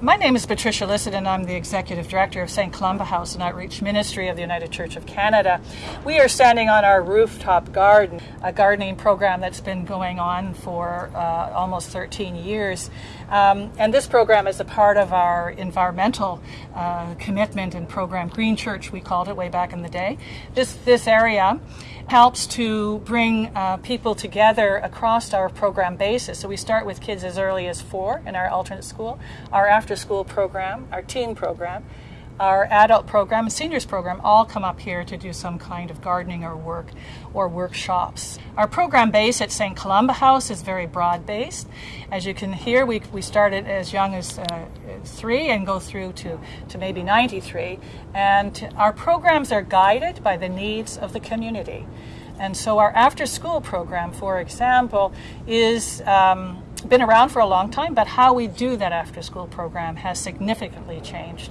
My name is Patricia Lissett, and I'm the Executive Director of St. Columba House and Outreach Ministry of the United Church of Canada. We are standing on our rooftop garden, a gardening program that's been going on for uh, almost 13 years. Um, and this program is a part of our environmental uh, commitment and program, Green Church, we called it way back in the day. This, this area helps to bring uh, people together across our program basis. So we start with kids as early as four in our alternate school, our after school program, our teen program, our adult program and seniors program all come up here to do some kind of gardening or work or workshops. Our program base at St. Columba House is very broad based. As you can hear, we, we started as young as uh, three and go through to, to maybe 93. And our programs are guided by the needs of the community. And so our after school program, for example, is. Um, been around for a long time, but how we do that after school program has significantly changed.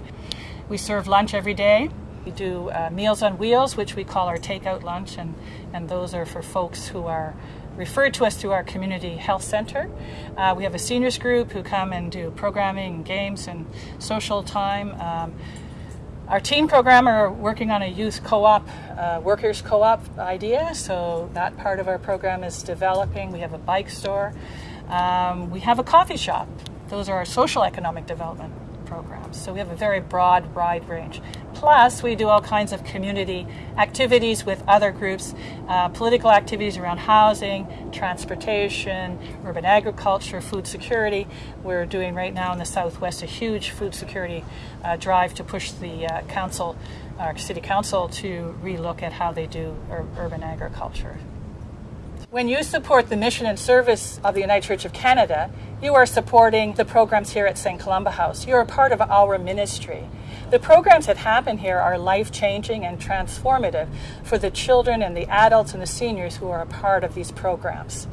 We serve lunch every day. We do uh, Meals on Wheels, which we call our takeout lunch, and, and those are for folks who are referred to us through our community health center. Uh, we have a seniors group who come and do programming games and social time. Um, our teen program are working on a youth co-op, uh, workers co-op idea, so that part of our program is developing. We have a bike store. Um, we have a coffee shop. Those are our social economic development programs. So we have a very broad, wide range. Plus, we do all kinds of community activities with other groups, uh, political activities around housing, transportation, urban agriculture, food security. We're doing right now in the Southwest a huge food security uh, drive to push the uh, council, our city council, to relook at how they do ur- urban agriculture. When you support the mission and service of the United Church of Canada, you are supporting the programs here at St. Columba House. You're a part of our ministry. The programs that happen here are life changing and transformative for the children and the adults and the seniors who are a part of these programs.